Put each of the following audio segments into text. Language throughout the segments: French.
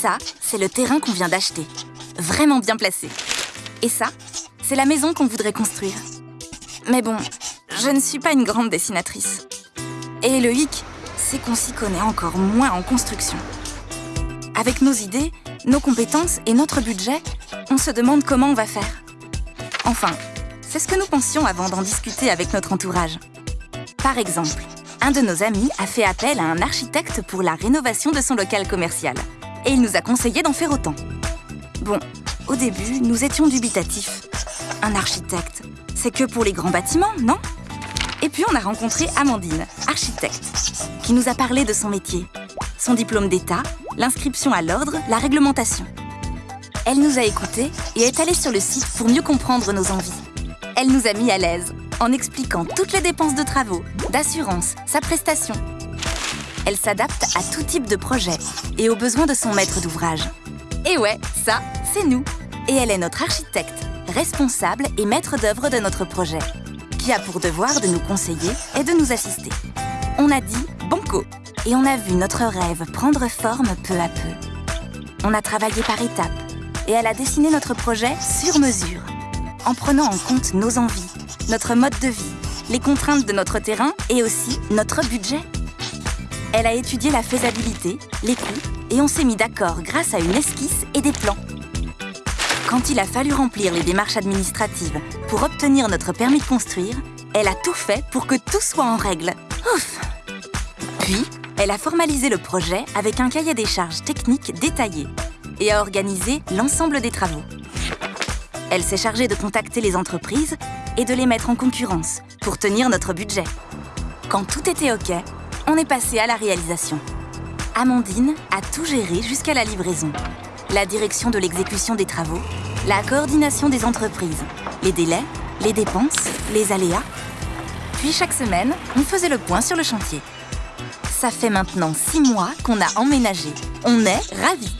Ça, c'est le terrain qu'on vient d'acheter. Vraiment bien placé. Et ça, c'est la maison qu'on voudrait construire. Mais bon, je ne suis pas une grande dessinatrice. Et le hic, c'est qu'on s'y connaît encore moins en construction. Avec nos idées, nos compétences et notre budget, on se demande comment on va faire. Enfin, c'est ce que nous pensions avant d'en discuter avec notre entourage. Par exemple, un de nos amis a fait appel à un architecte pour la rénovation de son local commercial. Et il nous a conseillé d'en faire autant. Bon, au début, nous étions dubitatifs. Un architecte, c'est que pour les grands bâtiments, non? Et puis on a rencontré Amandine, architecte, qui nous a parlé de son métier, son diplôme d'État, l'inscription à l'ordre, la réglementation. Elle nous a écoutés et est allée sur le site pour mieux comprendre nos envies. Elle nous a mis à l'aise en expliquant toutes les dépenses de travaux, d'assurance, sa prestation. Elle s'adapte à tout type de projet et aux besoins de son maître d'ouvrage. Et ouais, ça, c'est nous. Et elle est notre architecte, responsable et maître d'œuvre de notre projet, qui a pour devoir de nous conseiller et de nous assister. On a dit banco et on a vu notre rêve prendre forme peu à peu. On a travaillé par étapes et elle a dessiné notre projet sur mesure, en prenant en compte nos envies, notre mode de vie, les contraintes de notre terrain et aussi notre budget. Elle a étudié la faisabilité, les coûts et on s'est mis d'accord grâce à une esquisse et des plans. Quand il a fallu remplir les démarches administratives pour obtenir notre permis de construire, elle a tout fait pour que tout soit en règle. Ouf Puis, elle a formalisé le projet avec un cahier des charges techniques détaillé et a organisé l'ensemble des travaux. Elle s'est chargée de contacter les entreprises et de les mettre en concurrence pour tenir notre budget. Quand tout était OK, on est passé à la réalisation. Amandine a tout géré jusqu'à la livraison. La direction de l'exécution des travaux, la coordination des entreprises, les délais, les dépenses, les aléas. Puis chaque semaine, on faisait le point sur le chantier. Ça fait maintenant six mois qu'on a emménagé. On est ravis.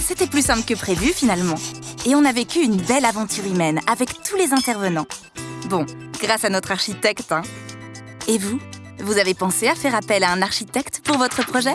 C'était plus simple que prévu finalement. Et on a vécu une belle aventure humaine avec tous les intervenants. Bon, grâce à notre architecte, hein. Et vous? Vous avez pensé à faire appel à un architecte pour votre projet?